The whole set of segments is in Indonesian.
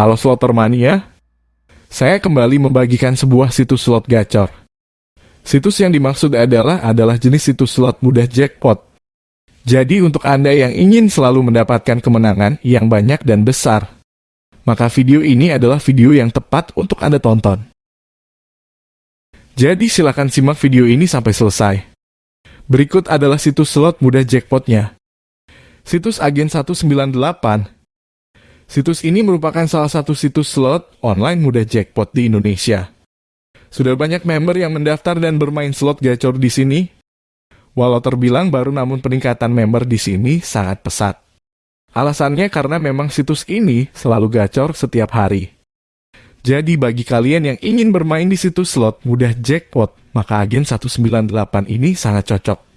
Halo Slotermania, saya kembali membagikan sebuah situs slot gacor. Situs yang dimaksud adalah adalah jenis situs slot mudah jackpot. Jadi untuk Anda yang ingin selalu mendapatkan kemenangan yang banyak dan besar, maka video ini adalah video yang tepat untuk Anda tonton. Jadi silakan simak video ini sampai selesai. Berikut adalah situs slot mudah jackpotnya. Situs Agen 198 Situs ini merupakan salah satu situs slot online mudah jackpot di Indonesia. Sudah banyak member yang mendaftar dan bermain slot gacor di sini. Walau terbilang baru namun peningkatan member di sini sangat pesat. Alasannya karena memang situs ini selalu gacor setiap hari. Jadi bagi kalian yang ingin bermain di situs slot mudah jackpot, maka agen 198 ini sangat cocok.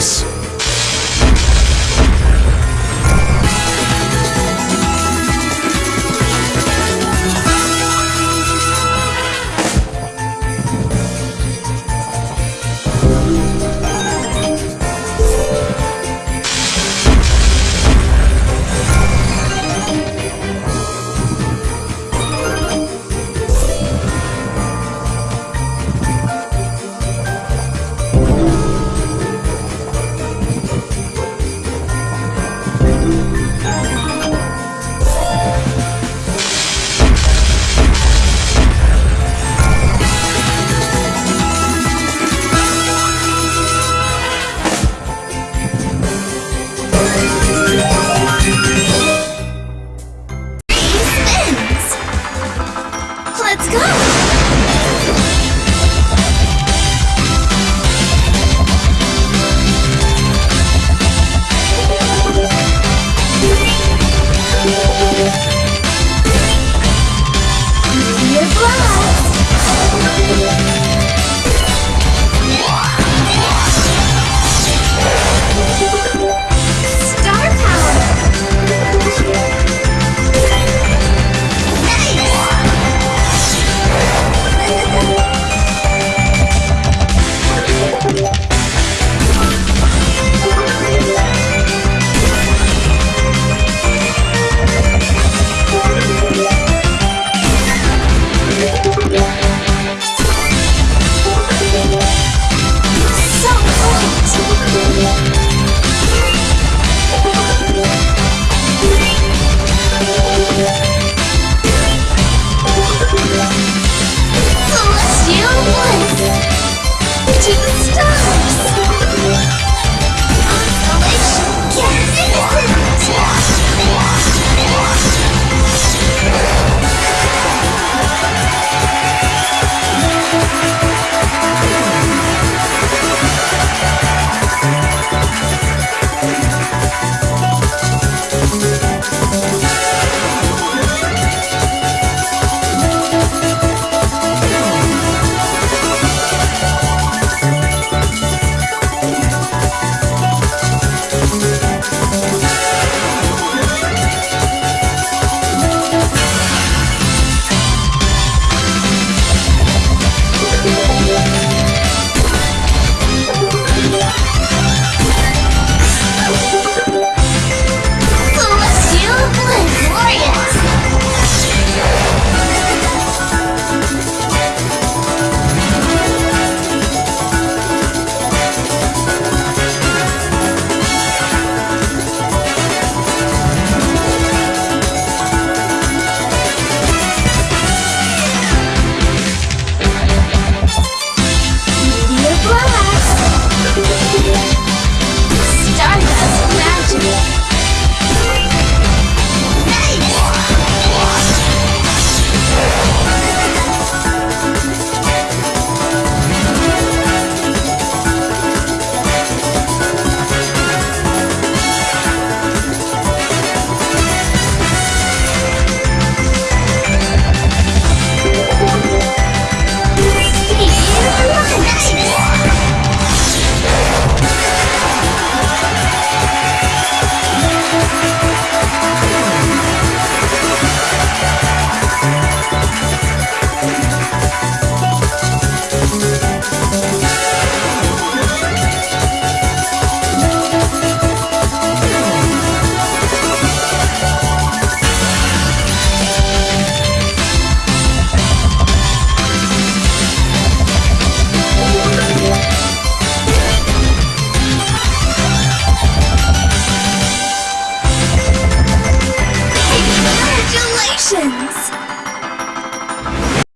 Peace. か